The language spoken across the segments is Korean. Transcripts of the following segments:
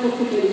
para o.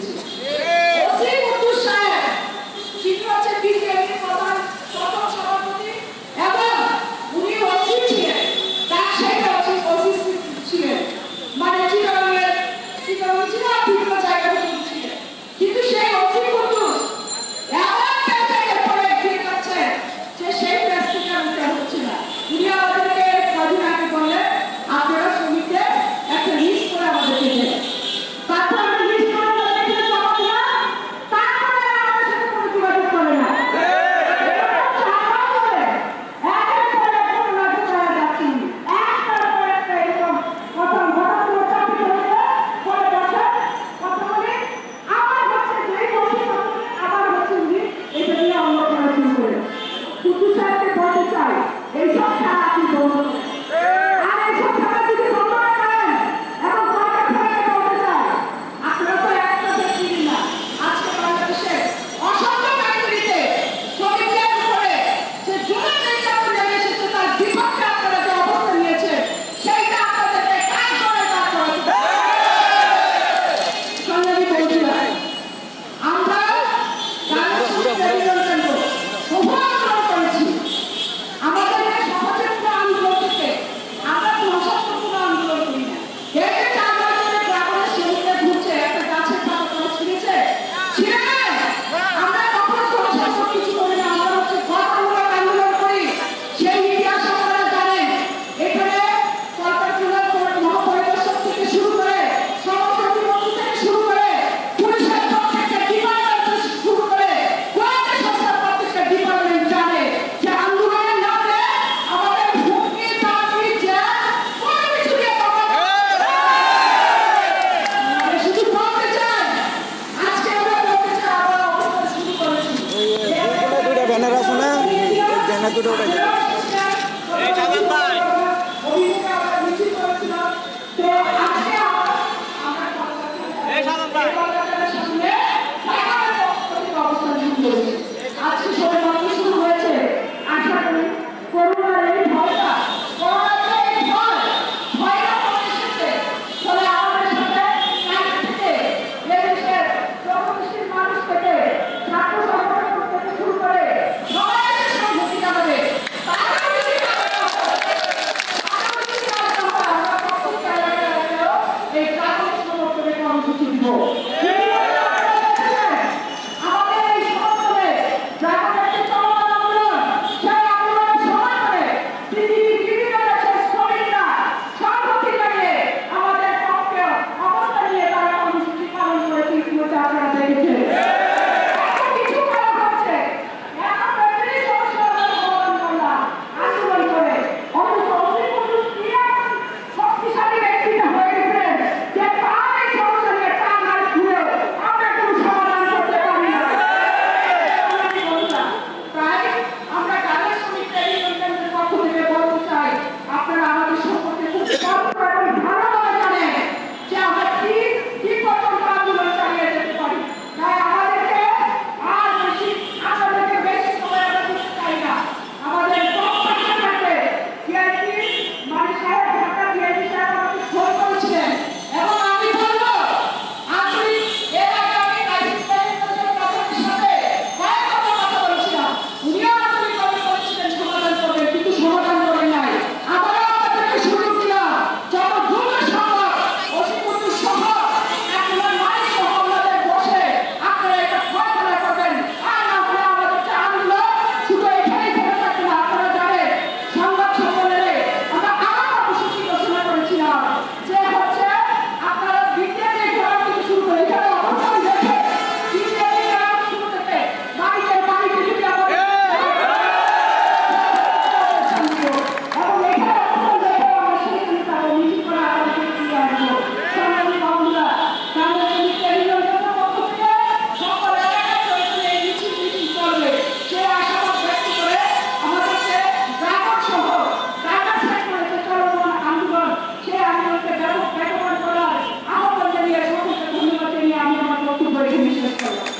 Bye. gümüşle kalır.